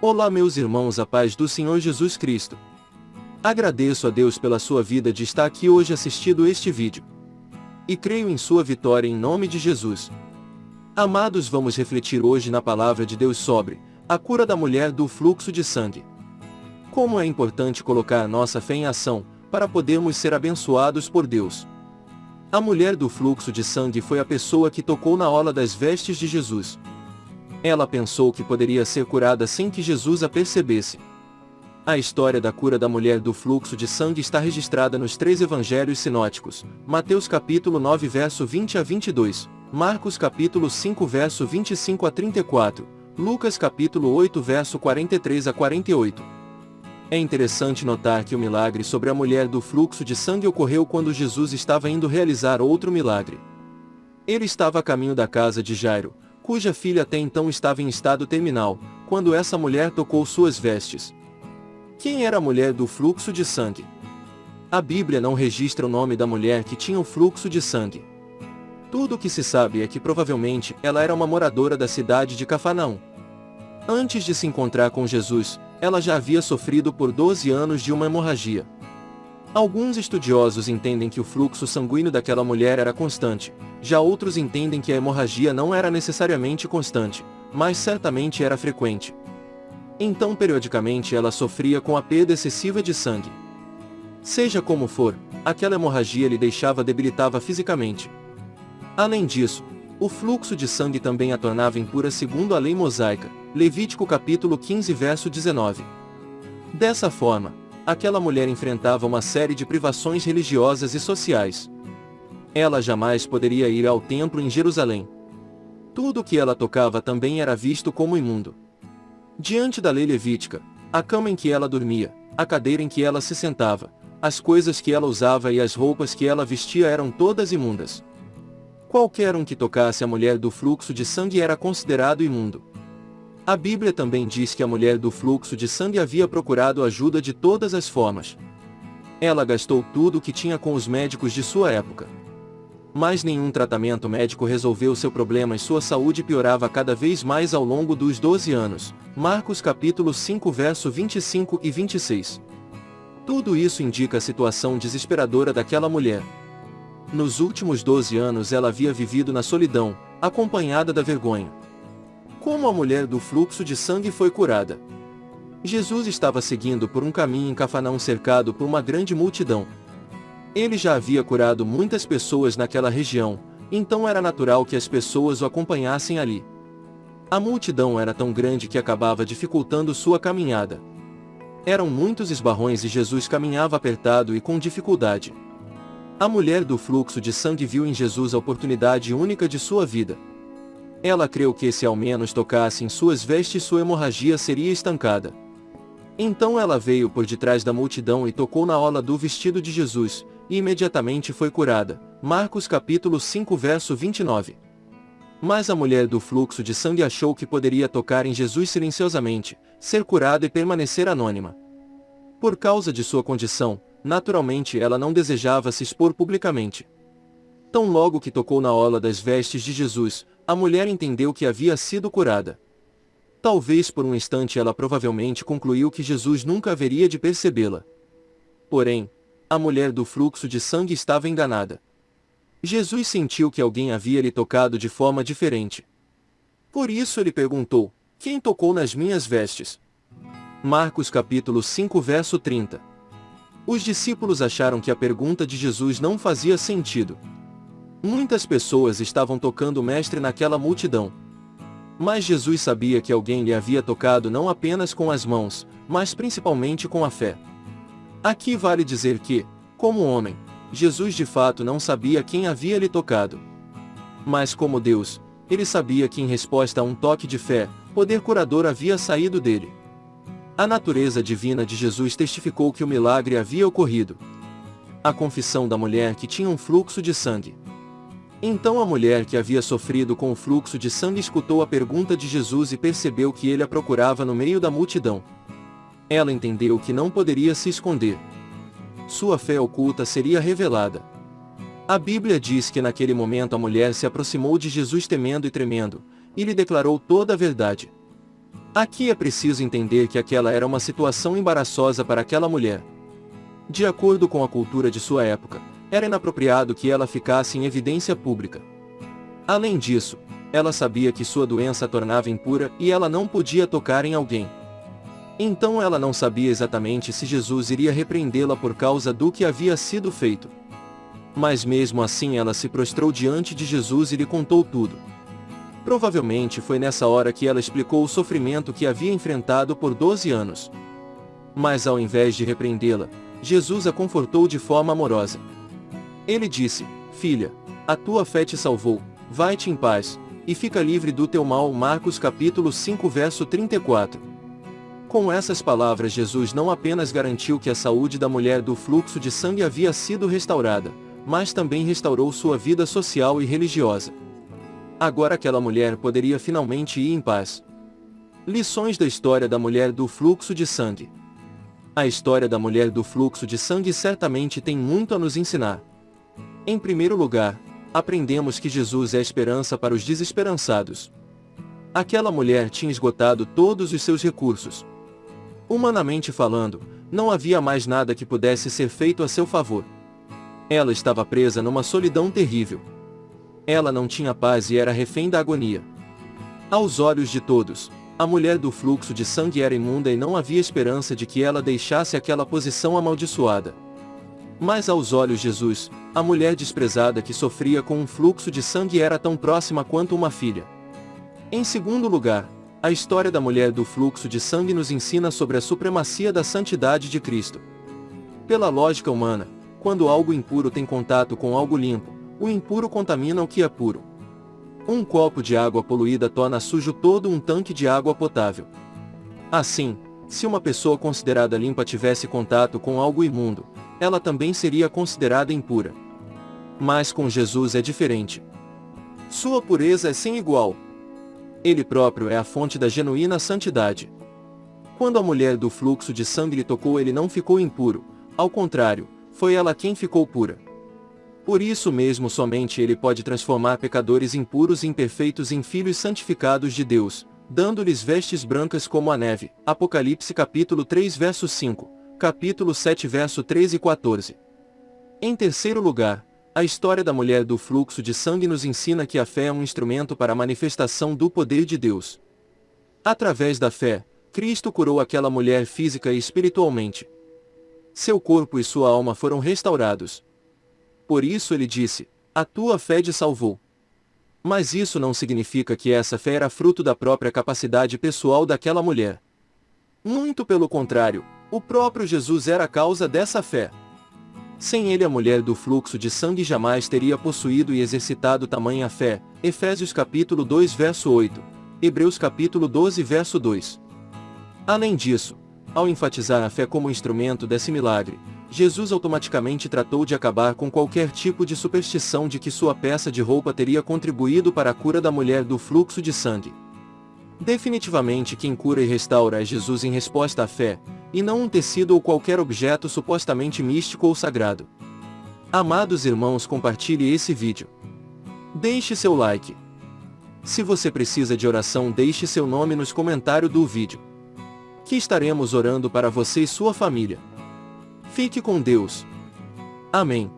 Olá meus irmãos a paz do Senhor Jesus Cristo. Agradeço a Deus pela sua vida de estar aqui hoje assistindo este vídeo. E creio em sua vitória em nome de Jesus. Amados vamos refletir hoje na palavra de Deus sobre a cura da mulher do fluxo de sangue. Como é importante colocar nossa fé em ação, para podermos ser abençoados por Deus. A mulher do fluxo de sangue foi a pessoa que tocou na ola das vestes de Jesus. Ela pensou que poderia ser curada sem que Jesus a percebesse. A história da cura da mulher do fluxo de sangue está registrada nos três evangelhos sinóticos, Mateus capítulo 9 verso 20 a 22, Marcos capítulo 5 verso 25 a 34, Lucas capítulo 8 verso 43 a 48. É interessante notar que o milagre sobre a mulher do fluxo de sangue ocorreu quando Jesus estava indo realizar outro milagre. Ele estava a caminho da casa de Jairo, cuja filha até então estava em estado terminal, quando essa mulher tocou suas vestes. Quem era a mulher do fluxo de sangue? A Bíblia não registra o nome da mulher que tinha o fluxo de sangue. Tudo o que se sabe é que provavelmente ela era uma moradora da cidade de Cafarnaum. Antes de se encontrar com Jesus, ela já havia sofrido por 12 anos de uma hemorragia. Alguns estudiosos entendem que o fluxo sanguíneo daquela mulher era constante, já outros entendem que a hemorragia não era necessariamente constante, mas certamente era frequente. Então periodicamente ela sofria com a perda excessiva de sangue. Seja como for, aquela hemorragia lhe deixava debilitava fisicamente. Além disso, o fluxo de sangue também a tornava impura segundo a lei mosaica, Levítico capítulo 15 verso 19. Dessa forma, aquela mulher enfrentava uma série de privações religiosas e sociais. Ela jamais poderia ir ao templo em Jerusalém. Tudo o que ela tocava também era visto como imundo. Diante da lei levítica, a cama em que ela dormia, a cadeira em que ela se sentava, as coisas que ela usava e as roupas que ela vestia eram todas imundas. Qualquer um que tocasse a mulher do fluxo de sangue era considerado imundo. A Bíblia também diz que a mulher do fluxo de sangue havia procurado ajuda de todas as formas. Ela gastou tudo o que tinha com os médicos de sua época. Mas nenhum tratamento médico resolveu seu problema e sua saúde piorava cada vez mais ao longo dos 12 anos. Marcos capítulo 5 verso 25 e 26. Tudo isso indica a situação desesperadora daquela mulher. Nos últimos 12 anos ela havia vivido na solidão, acompanhada da vergonha. Como a mulher do fluxo de sangue foi curada? Jesus estava seguindo por um caminho em Cafarnaum cercado por uma grande multidão. Ele já havia curado muitas pessoas naquela região, então era natural que as pessoas o acompanhassem ali. A multidão era tão grande que acabava dificultando sua caminhada. Eram muitos esbarrões e Jesus caminhava apertado e com dificuldade. A mulher do fluxo de sangue viu em Jesus a oportunidade única de sua vida. Ela creu que se ao menos tocasse em suas vestes sua hemorragia seria estancada. Então ela veio por detrás da multidão e tocou na ola do vestido de Jesus, e imediatamente foi curada. Marcos capítulo 5 verso 29. Mas a mulher do fluxo de sangue achou que poderia tocar em Jesus silenciosamente, ser curada e permanecer anônima. Por causa de sua condição, naturalmente ela não desejava se expor publicamente. Tão logo que tocou na ola das vestes de Jesus, a mulher entendeu que havia sido curada. Talvez por um instante ela provavelmente concluiu que Jesus nunca haveria de percebê-la. Porém, a mulher do fluxo de sangue estava enganada. Jesus sentiu que alguém havia lhe tocado de forma diferente. Por isso ele perguntou, quem tocou nas minhas vestes? Marcos capítulo 5 verso 30. Os discípulos acharam que a pergunta de Jesus não fazia sentido. Muitas pessoas estavam tocando o mestre naquela multidão. Mas Jesus sabia que alguém lhe havia tocado não apenas com as mãos, mas principalmente com a fé. Aqui vale dizer que, como homem, Jesus de fato não sabia quem havia lhe tocado. Mas como Deus, ele sabia que em resposta a um toque de fé, poder curador havia saído dele. A natureza divina de Jesus testificou que o milagre havia ocorrido. A confissão da mulher que tinha um fluxo de sangue. Então a mulher que havia sofrido com o fluxo de sangue escutou a pergunta de Jesus e percebeu que ele a procurava no meio da multidão. Ela entendeu que não poderia se esconder. Sua fé oculta seria revelada. A Bíblia diz que naquele momento a mulher se aproximou de Jesus temendo e tremendo, e lhe declarou toda a verdade. Aqui é preciso entender que aquela era uma situação embaraçosa para aquela mulher. De acordo com a cultura de sua época, era inapropriado que ela ficasse em evidência pública. Além disso, ela sabia que sua doença a tornava impura e ela não podia tocar em alguém. Então ela não sabia exatamente se Jesus iria repreendê-la por causa do que havia sido feito. Mas mesmo assim ela se prostrou diante de Jesus e lhe contou tudo. Provavelmente foi nessa hora que ela explicou o sofrimento que havia enfrentado por 12 anos. Mas ao invés de repreendê-la, Jesus a confortou de forma amorosa. Ele disse, Filha, a tua fé te salvou, vai-te em paz, e fica livre do teu mal. Marcos capítulo 5 verso 34. Com essas palavras Jesus não apenas garantiu que a saúde da mulher do fluxo de sangue havia sido restaurada, mas também restaurou sua vida social e religiosa. Agora aquela mulher poderia finalmente ir em paz. Lições da história da mulher do fluxo de sangue. A história da mulher do fluxo de sangue certamente tem muito a nos ensinar. Em primeiro lugar, aprendemos que Jesus é esperança para os desesperançados. Aquela mulher tinha esgotado todos os seus recursos. Humanamente falando, não havia mais nada que pudesse ser feito a seu favor. Ela estava presa numa solidão terrível. Ela não tinha paz e era refém da agonia. Aos olhos de todos, a mulher do fluxo de sangue era imunda e não havia esperança de que ela deixasse aquela posição amaldiçoada. Mas aos olhos de Jesus, a mulher desprezada que sofria com um fluxo de sangue era tão próxima quanto uma filha. Em segundo lugar, a história da mulher do fluxo de sangue nos ensina sobre a supremacia da santidade de Cristo. Pela lógica humana, quando algo impuro tem contato com algo limpo, o impuro contamina o que é puro. Um copo de água poluída torna sujo todo um tanque de água potável. Assim, se uma pessoa considerada limpa tivesse contato com algo imundo, ela também seria considerada impura. Mas com Jesus é diferente. Sua pureza é sem igual. Ele próprio é a fonte da genuína santidade. Quando a mulher do fluxo de sangue lhe tocou ele não ficou impuro, ao contrário, foi ela quem ficou pura. Por isso mesmo somente ele pode transformar pecadores impuros e imperfeitos em filhos santificados de Deus, dando-lhes vestes brancas como a neve. Apocalipse capítulo 3 verso 5, capítulo 7 verso 13 e 14. Em terceiro lugar, a história da mulher do fluxo de sangue nos ensina que a fé é um instrumento para a manifestação do poder de Deus. Através da fé, Cristo curou aquela mulher física e espiritualmente, seu corpo e sua alma foram restaurados. Por isso ele disse, a tua fé te salvou. Mas isso não significa que essa fé era fruto da própria capacidade pessoal daquela mulher. Muito pelo contrário, o próprio Jesus era a causa dessa fé. Sem ele a mulher do fluxo de sangue jamais teria possuído e exercitado tamanha fé. Efésios capítulo 2 verso 8. Hebreus capítulo 12 verso 2. Além disso, ao enfatizar a fé como instrumento desse milagre, Jesus automaticamente tratou de acabar com qualquer tipo de superstição de que sua peça de roupa teria contribuído para a cura da mulher do fluxo de sangue. Definitivamente quem cura e restaura é Jesus em resposta à fé, e não um tecido ou qualquer objeto supostamente místico ou sagrado. Amados irmãos compartilhe esse vídeo. Deixe seu like. Se você precisa de oração deixe seu nome nos comentários do vídeo que estaremos orando para você e sua família. Fique com Deus. Amém.